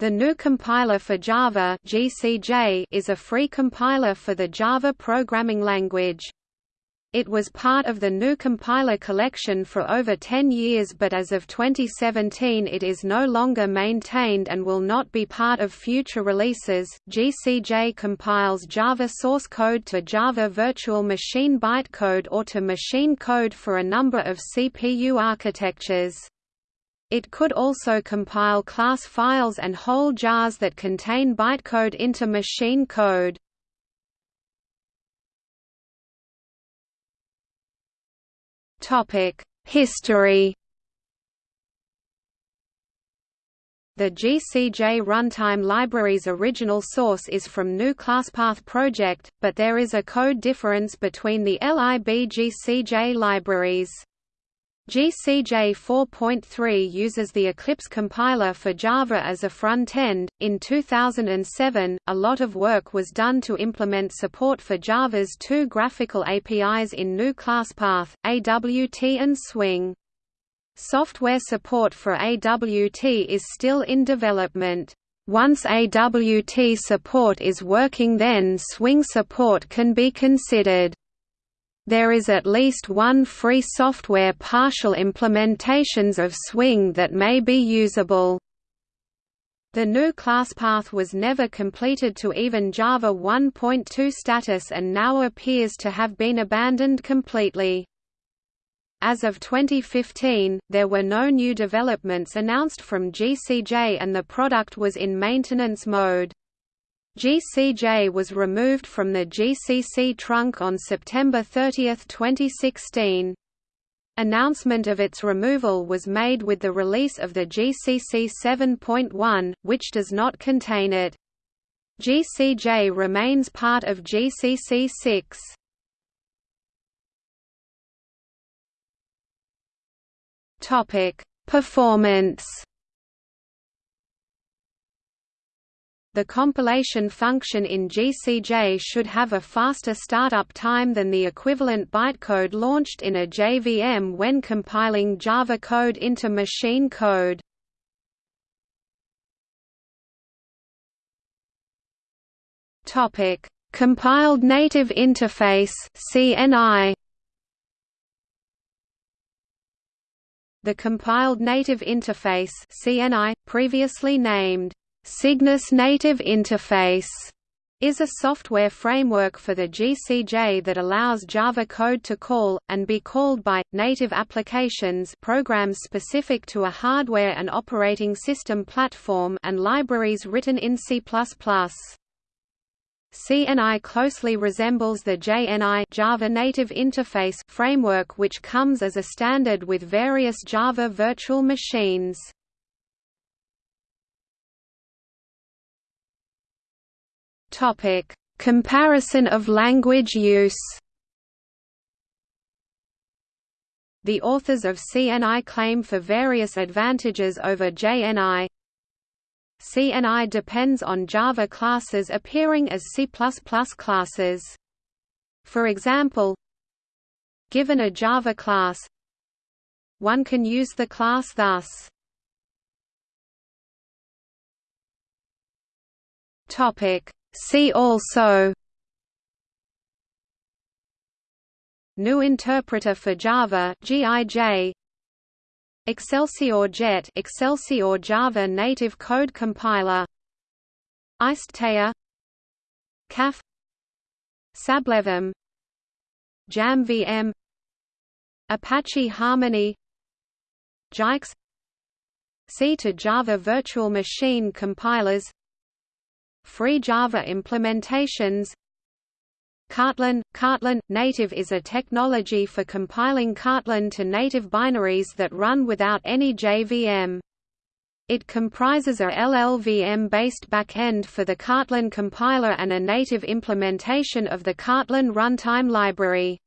The GNU Compiler for Java (GCJ) is a free compiler for the Java programming language. It was part of the GNU Compiler collection for over 10 years but as of 2017 it is no longer maintained and will not be part of future releases. GCJ compiles Java source code to Java Virtual Machine bytecode or to machine code for a number of CPU architectures. It could also compile class files and whole jars that contain bytecode into machine code. History The GCJ runtime library's original source is from GNU ClassPath project, but there is a code difference between the LIB GCJ libraries. GCJ 4.3 uses the Eclipse compiler for Java as a front-end. In 2007, a lot of work was done to implement support for Java's two graphical APIs in GNU ClassPath, AWT and Swing. Software support for AWT is still in development. Once AWT support is working then Swing support can be considered. There is at least one free software partial implementations of Swing that may be usable. The GNU ClassPath was never completed to even Java 1.2 status and now appears to have been abandoned completely. As of 2015, there were no new developments announced from GCJ and the product was in maintenance mode. GCJ was removed from the GCC trunk on September 30, 2016. Announcement of its removal was made with the release of the GCC 7.1, which does not contain it. GCJ remains part of GCC 6. Topic: Performance The compilation function in GCJ should have a faster startup time than the equivalent bytecode launched in a JVM when compiling Java code into machine code. Topic: Compiled Native Interface (CNI). The Compiled Native Interface (CNI), previously named Cygnus Native Interface is a software framework for the GCJ that allows Java code to call, and be called by, native applications programs specific to a hardware and operating system platform and libraries written in C++. CNI closely resembles the JNI Java Native Interface framework which comes as a standard with various Java virtual machines. Topic: Comparison of language use. The authors of CNI claim for various advantages over JNI. CNI depends on Java classes appearing as C++ classes. For example, given a Java class, one can use the class thus. Topic: See also GNU Interpreter for Java GIJ Excelsior Jet Excelsior Java Native Code Compiler Iced Kaffe Sablevm JamVM Apache Harmony Jikes C to Java Virtual Machine compilers Free Java implementations Kotlin – Kotlin – Native is a technology for compiling Kotlin to native binaries that run without any JVM. It comprises a LLVM-based backend for the Kotlin compiler and a native implementation of the Kotlin runtime library.